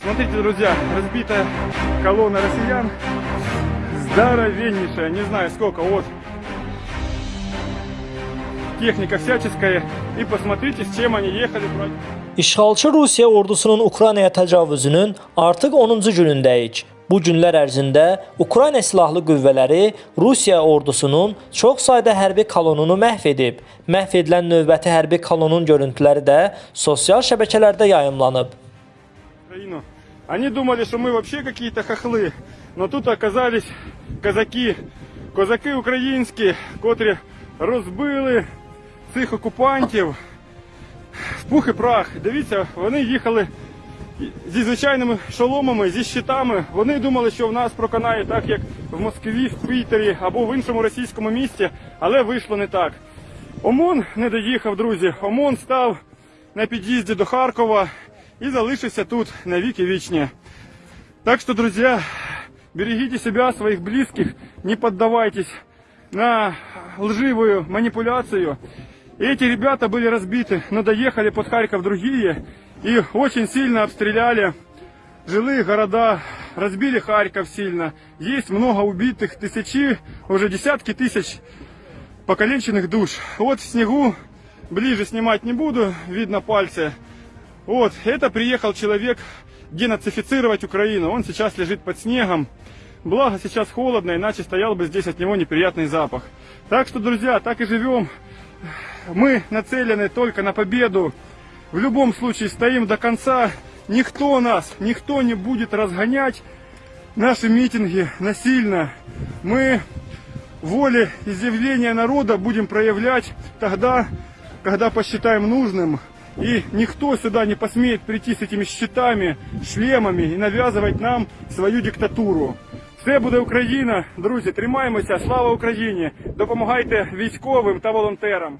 Смотрите, друзья, разбитая колонна россиян. Здоровеннейшая, не знаю сколько, вот. Техника всяческая. И посмотрите, с чем они ехали против. İşğalçı Rusiya ordusunun Ukraynaya təcavüzünün artıq 10-cu günündəyik. Bu günlər ərzində Ukrayna silahlı qüvvələri Rusiya ordusunun çox sayda hərbi kolonunu məhv edib. Məhv edilən növbəti hərbi kolonun görüntüləri də sosial şəbəkələrdə yayımlanıb. Украину. Они думали, что мы вообще какие-то хохлы, но тут оказались казаки, козаки українські, котрі розбили цих окупантів в пух і прах. Дивіться, вони їхали зі звичайними шоломами, зі щитами. Вони думали, що в нас проканає так, як в Москві, в Пітері або в іншому російському місті, але вийшло не так. ОМОН не доїхав, друзі. ОМОН став на під'їзді до Харкова и залишился тут на веки вечные. Так что, друзья, берегите себя, своих близких, не поддавайтесь на лживую манипуляцию. Эти ребята были разбиты, но доехали под Харьков другие и очень сильно обстреляли жилые города, разбили Харьков сильно. Есть много убитых, тысячи, уже десятки тысяч покалеченных душ. Вот в снегу, ближе снимать не буду, видно пальцы. Вот, это приехал человек денацифицировать Украину. Он сейчас лежит под снегом. Благо сейчас холодно, иначе стоял бы здесь от него неприятный запах. Так что, друзья, так и живем. Мы нацелены только на победу. В любом случае стоим до конца. Никто нас, никто не будет разгонять наши митинги насильно. Мы волеизъявление народа будем проявлять тогда, когда посчитаем нужным. И никто сюда не посмеет прийти с этими щитами, шлемами і нав'язувати нам свою диктатуру. Все буде Україна, друзі, тримаємося, слава Україні! Допомагайте військовим та волонтерам.